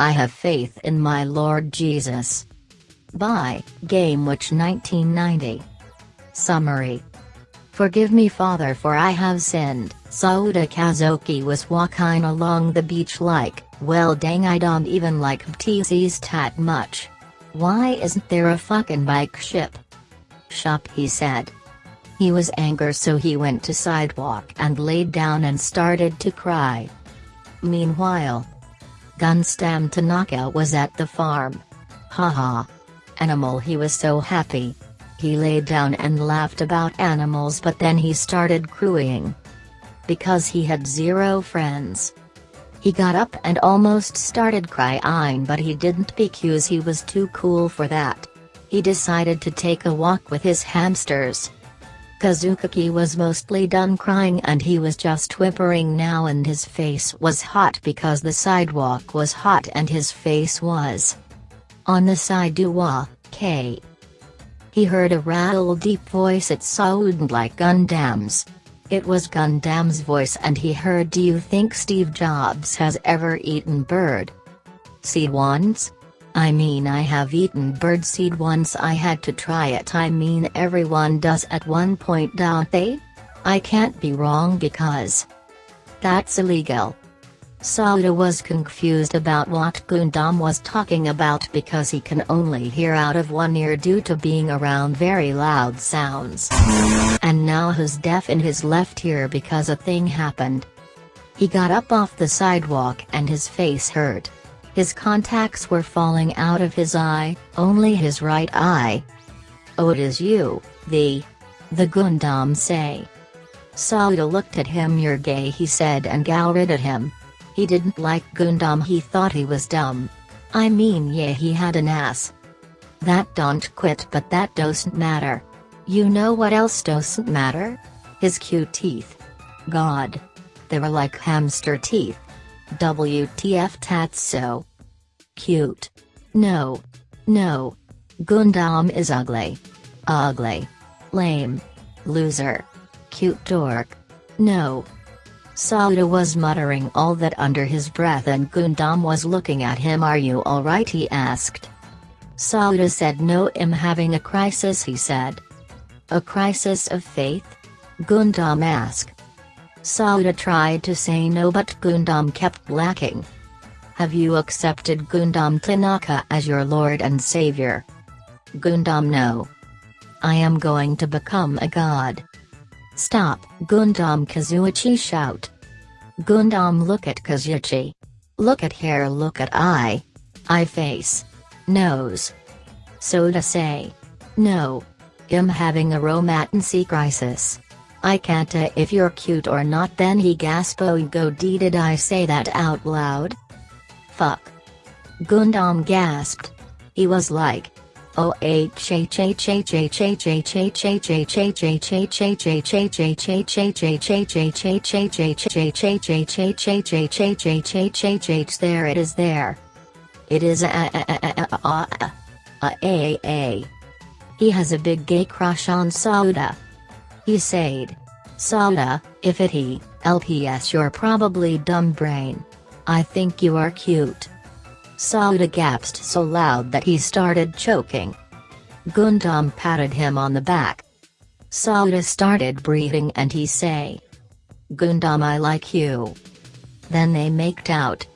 I have faith in my Lord Jesus. By Gamewitch 1990. Summary. Forgive me Father for I have sinned, Sauda Kazuki was walking along the beach like, well dang I don't even like TC's tat much. Why isn't there a fucking bike ship? Shop he said. He was angry so he went to sidewalk and laid down and started to cry. Meanwhile, Gunstam Tanaka was at the farm. Haha. Animal he was so happy. He laid down and laughed about animals but then he started crying. Because he had zero friends. He got up and almost started crying but he didn't because he was too cool for that. He decided to take a walk with his hamsters. Kazuki was mostly done crying and he was just whimpering now and his face was hot because the sidewalk was hot and his face was on the side sidewalk, K. He heard a rattle deep voice it sounded like Gundham's. It was Gundham's voice and he heard do you think Steve Jobs has ever eaten bird? Seed once? I mean I have eaten birdseed once I had to try it I mean everyone does at one point don't they? I can't be wrong because that's illegal. Sauda was confused about what Gundham was talking about because he can only hear out of one ear due to being around very loud sounds. And now he's deaf in his left ear because a thing happened. He got up off the sidewalk and his face hurt. His contacts were falling out of his eye, only his right eye. Oh it is you, the... The Gundham say. Sauda looked at him you're gay he said and glowered at him. He didn't like Gundham he thought he was dumb. I mean yeah he had an ass. That don't quit but that doesn't matter. You know what else doesn't matter? His cute teeth. God. They were like hamster teeth. WTF that's so cute. No. No. Gundham is ugly. Ugly. Lame. Loser. Cute dork. No. Sauda was muttering all that under his breath and Gundham was looking at him are you alright he asked. Sauda said no I'm having a crisis he said. A crisis of faith? Gundham asked. Sauda tried to say no but Gundham kept lacking. Have you accepted Gundham Tanaka as your lord and savior? Gundham no. I am going to become a god. Stop, Gundham Kazuichi shout. Gundham look at Kazuichi. Look at hair look at eye. Eye face. Nose. Soda say. No. I'm having a romantic crisis. I can't uh, if you're cute or not then he gasped oh go d did I say that out loud? Fuck. Gundham gasped. He was like, Oh there it is there. It is a He has a big gay crush on Sauda. He said. Sauda, if it he, LPS you're probably dumb brain. I think you are cute. Sauda gasped so loud that he started choking. Gundham patted him on the back. Sauda started breathing and he say. Gundham I like you. Then they maked out.